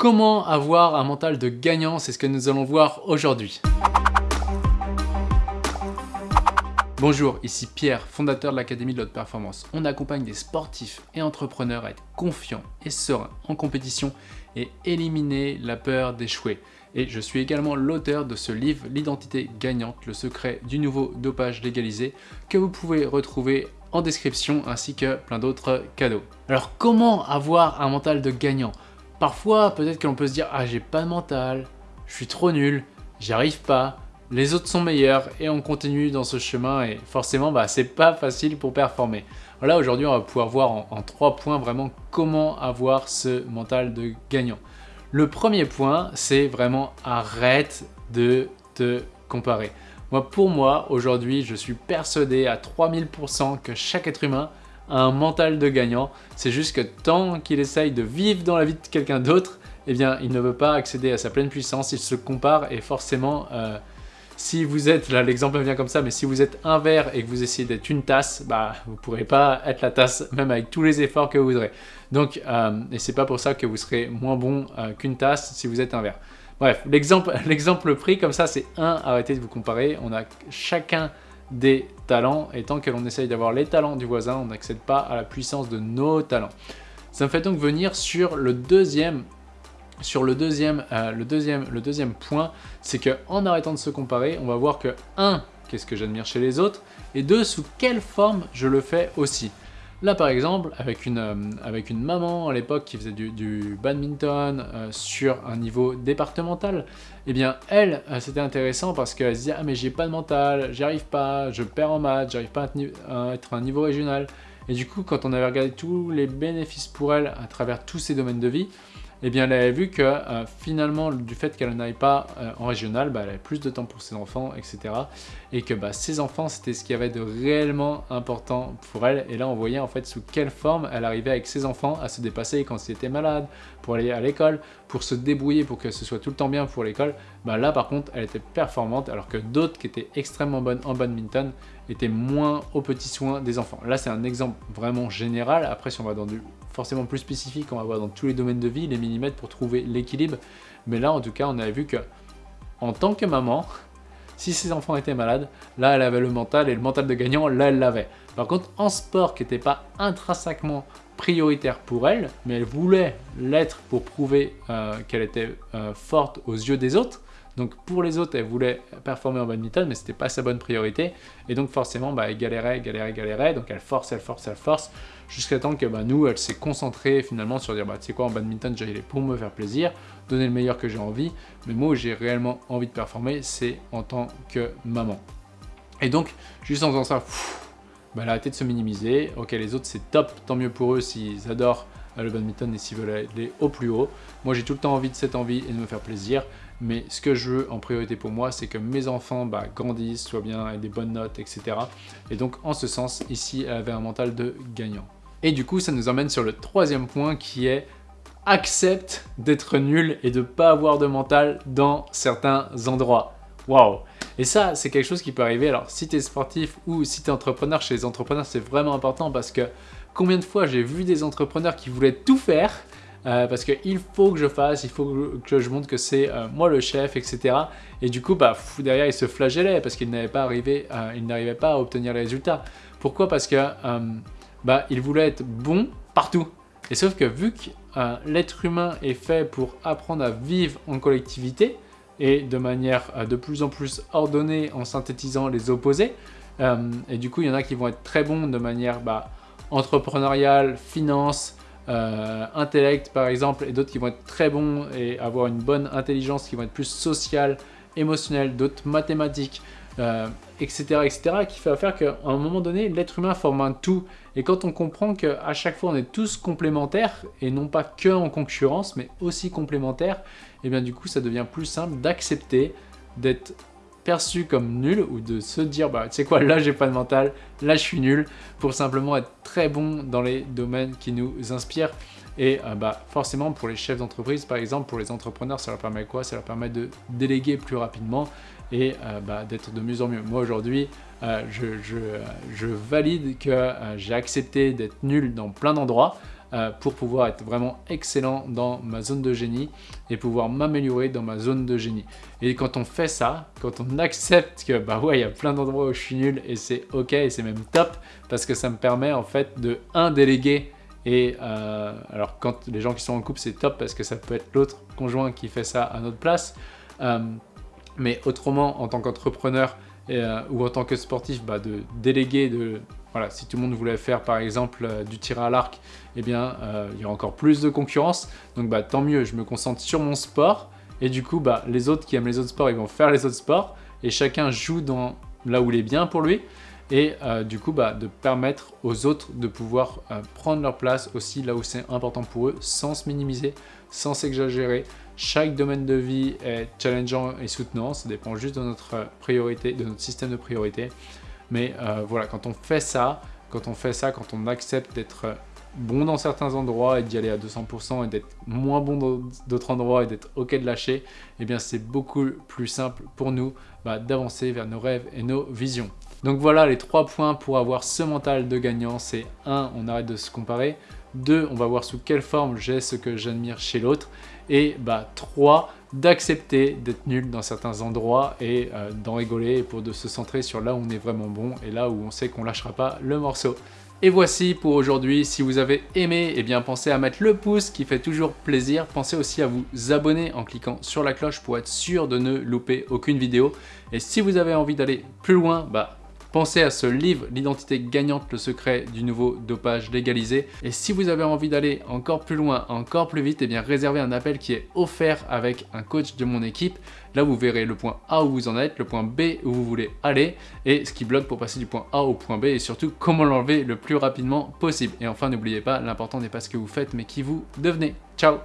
comment avoir un mental de gagnant C'est ce que nous allons voir aujourd'hui. Bonjour, ici Pierre, fondateur de l'Académie de l'Haute Performance. On accompagne des sportifs et entrepreneurs à être confiants et sereins en compétition et éliminer la peur d'échouer. Et je suis également l'auteur de ce livre L'identité gagnante, le secret du nouveau dopage légalisé que vous pouvez retrouver en description ainsi que plein d'autres cadeaux. Alors comment avoir un mental de gagnant? Parfois peut-être que l'on peut se dire « Ah j'ai pas de mental, je suis trop nul, j'y arrive pas, les autres sont meilleurs et on continue dans ce chemin et forcément bah, c'est pas facile pour performer. Voilà aujourd'hui on va pouvoir voir en, trois points vraiment comment avoir ce mental de gagnant. Le premier point c'est vraiment arrête de te comparer. Moi, pour moi, aujourd'hui, je suis persuadé à 3000% que chaque être humain un mental de gagnant. C'est juste que tant qu'il essaye de vivre dans la vie de quelqu'un d'autre, eh bien, il ne veut pas accéder à sa pleine puissance, il se compare et forcément, euh, si vous êtes, là l'exemple vient comme ça, mais si vous êtes un verre et que vous essayez d'être une tasse, bah vous ne pourrez pas être la tasse, même avec tous les efforts que vous voudrez. Donc, euh, et c'est pas pour ça que vous serez moins bon euh, qu'une tasse si vous êtes un verre. Bref, l'exemple pris comme ça, c'est un, arrêtez de vous comparer. On a chacun des talents et tant que l'on essaye d'avoir les talents du voisin, on n'accède pas à la puissance de nos talents. Ça me fait donc venir sur le deuxième sur le deuxième, euh, le deuxième, le deuxième point, c'est qu'en arrêtant de se comparer, on va voir que 1. Qu'est-ce que j'admire chez les autres Et 2. Sous quelle forme je le fais aussi Là par exemple, avec une, euh, avec une maman à l'époque qui faisait du, badminton euh, sur un niveau départemental, eh bien elle, euh, c'était intéressant parce qu'elle se disait « Ah mais j'ai pas de mental, j'y arrive pas, je perds en maths, j'arrive pas à, être un niveau régional ». Et du coup, quand on avait regardé tous les bénéfices pour elle à travers tous ces domaines de vie, eh bien elle avait vu que euh, finalement du fait qu'elle n'aille pas euh, en régional, bah, elle avait plus de temps pour ses enfants, etc. Et que bah, ses enfants c'était ce qui avait de réellement important pour elle. Et là on voyait en fait sous quelle forme elle arrivait avec ses enfants à se dépasser quand elle était malade, pour aller à l'école, pour se débrouiller pour que ce soit tout le temps bien pour l'école. Bah, là par contre elle était performante alors que d'autres qui étaient extrêmement bonnes en badminton étaient moins aux petits soins des enfants. Là c'est un exemple vraiment général. Après si on va dans du forcément plus spécifique, on va voir dans tous les domaines de vie, les millimètres pour trouver l'équilibre. Mais là, en tout cas, on avait vu que en tant que maman, si ses enfants étaient malades, là, elle avait le mental et le mental de gagnant, là, elle l'avait. Par contre, en sport qui n'était pas intrinsèquement prioritaire pour elle, mais elle voulait l'être pour prouver euh, qu'elle était euh, forte aux yeux des autres, donc pour les autres, elle voulait performer en badminton, mais c'était pas sa bonne priorité. Et donc forcément, bah, elle galérait, galérait, galérait. Donc elle force, elle force, elle force, jusqu'à temps que bah, nous, elle s'est concentrée finalement sur dire, bah, tu sais quoi, en badminton, j'y allais pour me faire plaisir, donner le meilleur que j'ai envie. Mais moi, j'ai réellement envie de performer, c'est en tant que maman. Et donc, juste en faisant ça, bah, elle a arrêté de se minimiser. Ok, les autres, c'est top, tant mieux pour eux s'ils adorent le badminton et s'ils veulent aller au plus haut. Moi, j'ai tout le temps envie de cette envie et de me faire plaisir. Mais ce que je veux en priorité pour moi, c'est que mes enfants bah, grandissent, soient bien, avec des bonnes notes, etc. Et donc, en ce sens, ici, elle avait un mental de gagnant. Et du coup, ça nous emmène sur le troisième point qui est accepte d'être nul et de pas avoir de mental dans certains endroits. Waouh Et ça, c'est quelque chose qui peut arriver. Alors, si tu es sportif ou si tu es entrepreneur, chez les entrepreneurs, c'est vraiment important parce que combien de fois j'ai vu des entrepreneurs qui voulaient tout faire euh, parce qu'il faut que je fasse, il faut que je montre que c'est euh, moi le chef, etc. Et du coup, bah, derrière, il se flagellait parce qu'il euh, n'arrivait pas à obtenir les résultats. Pourquoi? Parce que bah, il voulait être bon partout. Et sauf que vu que l'être humain est fait pour apprendre à vivre en collectivité et de manière de plus en plus ordonnée en synthétisant les opposés, et du coup, il y en a qui vont être très bons de manière bah, entrepreneuriale, finance, euh, intellect par exemple, et d'autres qui vont être très bons et avoir une bonne intelligence, qui vont être plus sociales, émotionnelles, d'autres mathématiques, euh, etc., etc., qui fait faire qu'à un moment donné, l'être humain forme un tout. Et quand on comprend qu'à chaque fois, on est tous complémentaires, et non pas que en concurrence, mais aussi complémentaires, et bien du coup, ça devient plus simple d'accepter d'être perçu comme nul ou de se dire bah tu sais quoi là j'ai pas de mental là je suis nul pour simplement être très bon dans les domaines qui nous inspirent. Et euh, bah forcément pour les chefs d'entreprise par exemple pour les entrepreneurs ça leur permet quoi? Ça leur permet de déléguer plus rapidement et euh, bah, d'être de mieux en mieux. Moi aujourd'hui euh, je, valide que j'ai accepté d'être nul dans plein d'endroits euh, pour pouvoir être vraiment excellent dans ma zone de génie et pouvoir m'améliorer dans ma zone de génie. Et quand on fait ça, quand on accepte que bah ouais, il y a plein d'endroits où je suis nul et c'est ok et c'est même top parce que ça me permet en fait de un déléguer et euh, alors quand les gens qui sont en couple c'est top parce que ça peut être l'autre conjoint qui fait ça à notre place. Euh, mais autrement en tant qu'entrepreneur ou en tant que sportif, bah, de déléguer, de voilà, si tout le monde voulait faire par exemple euh, du tir à l'arc, eh bien euh, il y a encore plus de concurrence. Donc bah, tant mieux, je me concentre sur mon sport. Et du coup, bah, les autres qui aiment les autres sports, ils vont faire les autres sports. Et chacun joue dans là où il est bien pour lui. Et euh, du coup, bah, de permettre aux autres de pouvoir prendre leur place aussi là où c'est important pour eux, sans se minimiser, sans s'exagérer. Chaque domaine de vie est challengeant et soutenant, ça dépend juste de notre priorité, de notre système de priorité. Mais euh, voilà, quand on fait ça, quand on fait ça, quand on accepte d'être bon dans certains endroits et d'y aller à 200% et d'être moins bon dans d'autres endroits et d'être ok de lâcher, eh bien c'est beaucoup plus simple pour nous bah, d'avancer vers nos rêves et nos visions. Donc voilà les trois points pour avoir ce mental de gagnant, c'est 1. On arrête de se comparer. 2. On va voir sous quelle forme j'ai ce que j'admire chez l'autre. Et bah 3 d'accepter d'être nul dans certains endroits et euh, d'en rigoler pour de se centrer sur là où on est vraiment bon et là où on sait qu'on lâchera pas le morceau. Et voici pour aujourd'hui, si vous avez aimé, eh bien pensez à mettre le pouce qui fait toujours plaisir. Pensez aussi à vous abonner en cliquant sur la cloche pour être sûr de ne louper aucune vidéo. Et si vous avez envie d'aller plus loin, bah Pensez à ce livre, L'identité gagnante, le secret du nouveau dopage légalisé. Et si vous avez envie d'aller encore plus loin, encore plus vite, eh bien réservez un appel qui est offert avec un coach de mon équipe. Là, vous verrez le point A où vous en êtes, le point B où vous voulez aller, et ce qui bloque pour passer du point A au point B, et surtout comment l'enlever le plus rapidement possible. Et enfin, n'oubliez pas, l'important n'est pas ce que vous faites, mais qui vous devenez. Ciao